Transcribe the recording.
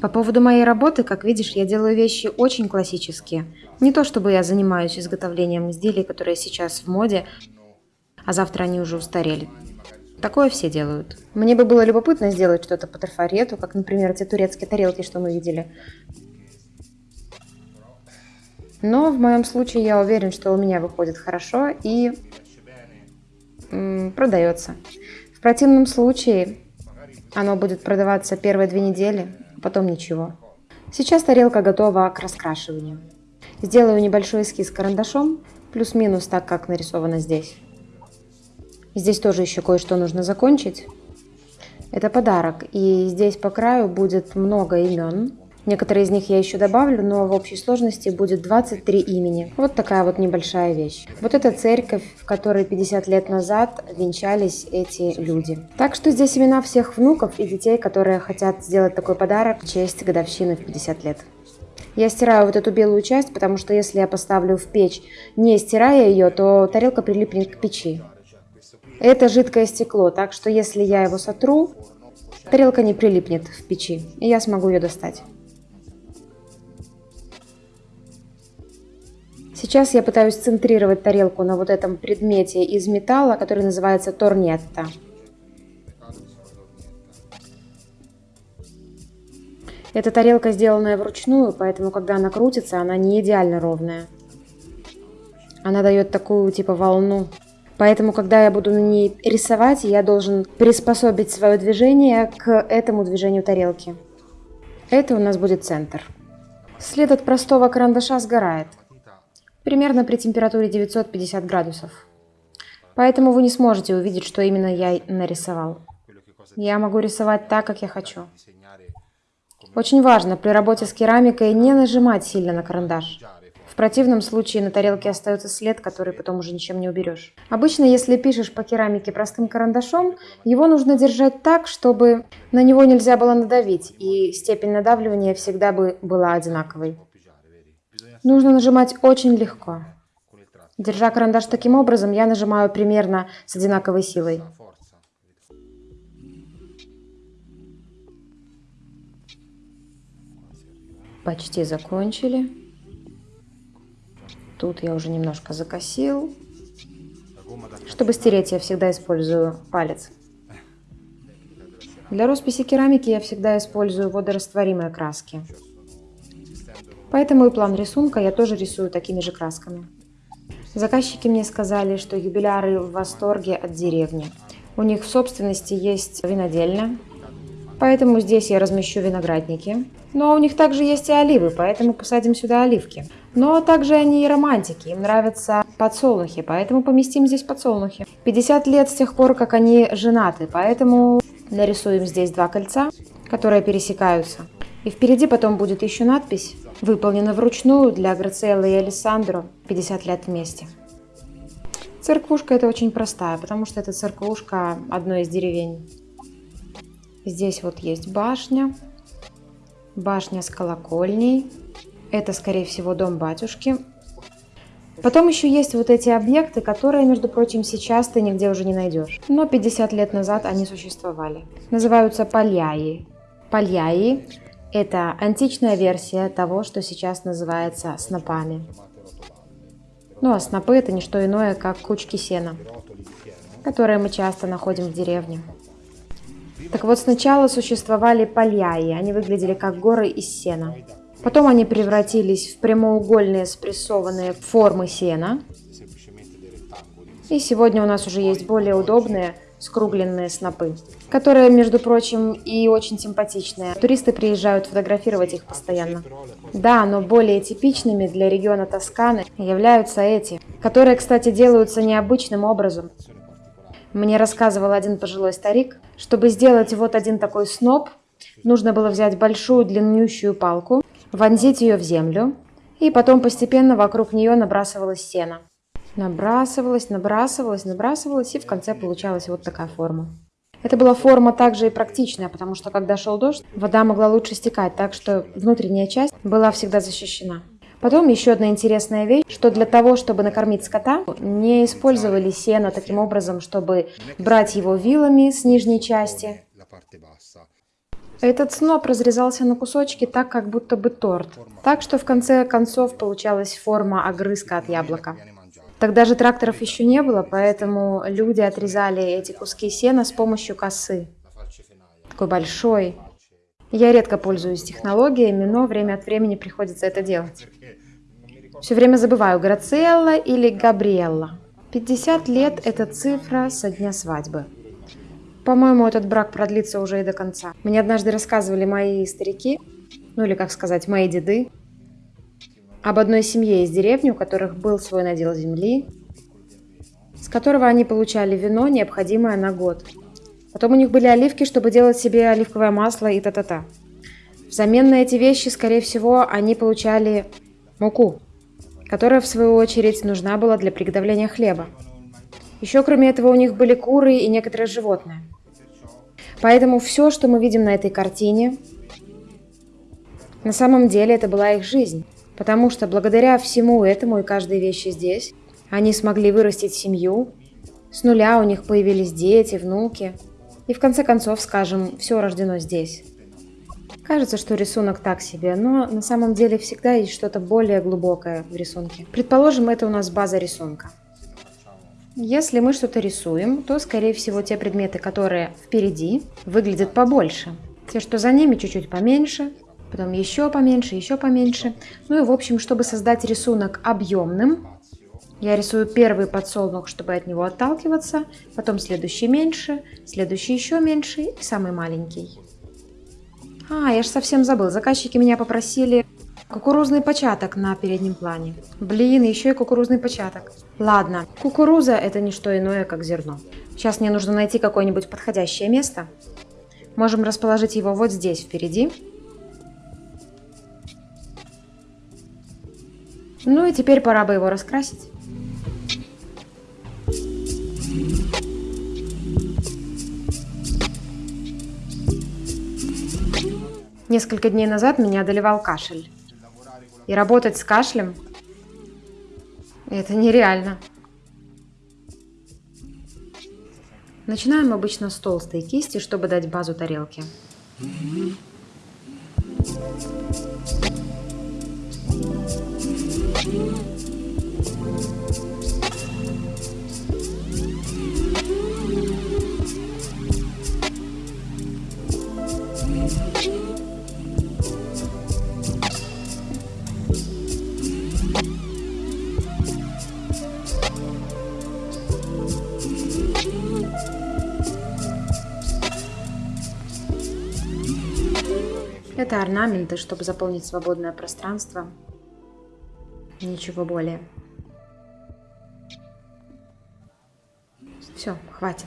По поводу моей работы, как видишь, я делаю вещи очень классические. Не то чтобы я занимаюсь изготовлением изделий, которые сейчас в моде, а завтра они уже устарели. Такое все делают. Мне бы было любопытно сделать что-то по трафарету, как, например, те турецкие тарелки, что мы видели. Но в моем случае я уверен, что у меня выходит хорошо и продается. В противном случае оно будет продаваться первые две недели, потом ничего. Сейчас тарелка готова к раскрашиванию. Сделаю небольшой эскиз карандашом, плюс-минус так, как нарисовано здесь. Здесь тоже еще кое-что нужно закончить. Это подарок, и здесь по краю будет много имен. Некоторые из них я еще добавлю, но в общей сложности будет 23 имени. Вот такая вот небольшая вещь. Вот эта церковь, в которой 50 лет назад венчались эти люди. Так что здесь имена всех внуков и детей, которые хотят сделать такой подарок в честь годовщины в 50 лет. Я стираю вот эту белую часть, потому что если я поставлю в печь, не стирая ее, то тарелка прилипнет к печи. Это жидкое стекло, так что если я его сотру, тарелка не прилипнет в печи, и я смогу ее достать. Сейчас я пытаюсь центрировать тарелку на вот этом предмете из металла, который называется торнетта. Эта тарелка сделанная вручную, поэтому когда она крутится, она не идеально ровная. Она дает такую типа волну. Поэтому, когда я буду на ней рисовать, я должен приспособить свое движение к этому движению тарелки. Это у нас будет центр. След от простого карандаша сгорает примерно при температуре 950 градусов. Поэтому вы не сможете увидеть, что именно я нарисовал. Я могу рисовать так, как я хочу. Очень важно при работе с керамикой не нажимать сильно на карандаш. В противном случае на тарелке остается след, который потом уже ничем не уберешь. Обычно, если пишешь по керамике простым карандашом, его нужно держать так, чтобы на него нельзя было надавить, и степень надавливания всегда бы была одинаковой. Нужно нажимать очень легко. Держа карандаш таким образом, я нажимаю примерно с одинаковой силой. Почти закончили. Тут я уже немножко закосил. Чтобы стереть, я всегда использую палец. Для росписи керамики я всегда использую водорастворимые краски. Поэтому и план рисунка я тоже рисую такими же красками. Заказчики мне сказали, что юбиляры в восторге от деревни. У них в собственности есть винодельня, поэтому здесь я размещу виноградники. Но у них также есть и оливы, поэтому посадим сюда оливки. Но также они и романтики, им нравятся подсолнухи, поэтому поместим здесь подсолнухи. 50 лет с тех пор, как они женаты, поэтому нарисуем здесь два кольца, которые пересекаются. И впереди потом будет еще надпись выполнена вручную для Грациэллы и Алессандро 50 лет вместе. Церквушка это очень простая, потому что это церквушка одной из деревень. Здесь вот есть башня, башня с колокольней. Это, скорее всего, дом батюшки. Потом еще есть вот эти объекты, которые, между прочим, сейчас ты нигде уже не найдешь. Но 50 лет назад они существовали. Называются пальяи. Пальяи это античная версия того, что сейчас называется снопами. Ну а снопы это не что иное, как кучки сена, которые мы часто находим в деревне. Так вот, сначала существовали пальяи, они выглядели как горы из сена. Потом они превратились в прямоугольные спрессованные формы сена. И сегодня у нас уже есть более удобные скругленные снопы, которые, между прочим, и очень симпатичные. Туристы приезжают фотографировать их постоянно. Да, но более типичными для региона Тосканы являются эти, которые, кстати, делаются необычным образом. Мне рассказывал один пожилой старик, чтобы сделать вот один такой сноп, нужно было взять большую длиннющую палку, вонзить ее в землю, и потом постепенно вокруг нее набрасывалось сено. Набрасывалась, набрасывалась, набрасывалась, и в конце получалась вот такая форма. Это была форма также и практичная, потому что когда шел дождь, вода могла лучше стекать, так что внутренняя часть была всегда защищена. Потом еще одна интересная вещь, что для того, чтобы накормить скота, не использовали сено таким образом, чтобы брать его вилами с нижней части. Этот сноп разрезался на кусочки так, как будто бы торт. Так что в конце концов получалась форма огрызка от яблока. Тогда же тракторов еще не было, поэтому люди отрезали эти куски сена с помощью косы. Такой большой. Я редко пользуюсь технологиями, но время от времени приходится это делать. Все время забываю, Грациелла или Габриэлла. 50 лет – это цифра со дня свадьбы. По-моему, этот брак продлится уже и до конца. Мне однажды рассказывали мои старики, ну или, как сказать, мои деды, об одной семье из деревни, у которых был свой надел земли, с которого они получали вино, необходимое на год. Потом у них были оливки, чтобы делать себе оливковое масло и та-та-та. Взамен на эти вещи, скорее всего, они получали муку, которая, в свою очередь, нужна была для приготовления хлеба. Еще, кроме этого, у них были куры и некоторые животные. Поэтому все, что мы видим на этой картине, на самом деле это была их жизнь. Потому что благодаря всему этому и каждой вещи здесь, они смогли вырастить семью, с нуля у них появились дети, внуки. И в конце концов, скажем, все рождено здесь. Кажется, что рисунок так себе, но на самом деле всегда есть что-то более глубокое в рисунке. Предположим, это у нас база рисунка. Если мы что-то рисуем, то, скорее всего, те предметы, которые впереди, выглядят побольше. Те, что за ними, чуть-чуть поменьше, потом еще поменьше, еще поменьше. Ну и в общем, чтобы создать рисунок объемным, я рисую первый подсолнух, чтобы от него отталкиваться, потом следующий меньше, следующий еще меньше и самый маленький. А, я же совсем забыл, заказчики меня попросили кукурузный початок на переднем плане. Блин, еще и кукурузный початок. Ладно, кукуруза это не что иное, как зерно. Сейчас мне нужно найти какое-нибудь подходящее место. Можем расположить его вот здесь впереди. Ну и теперь пора бы его раскрасить. Несколько дней назад меня одолевал кашель. И работать с кашлем – это нереально. Начинаем обычно с толстой кисти, чтобы дать базу тарелке. Это орнаменты, чтобы заполнить свободное пространство. Ничего более. Все, хватит.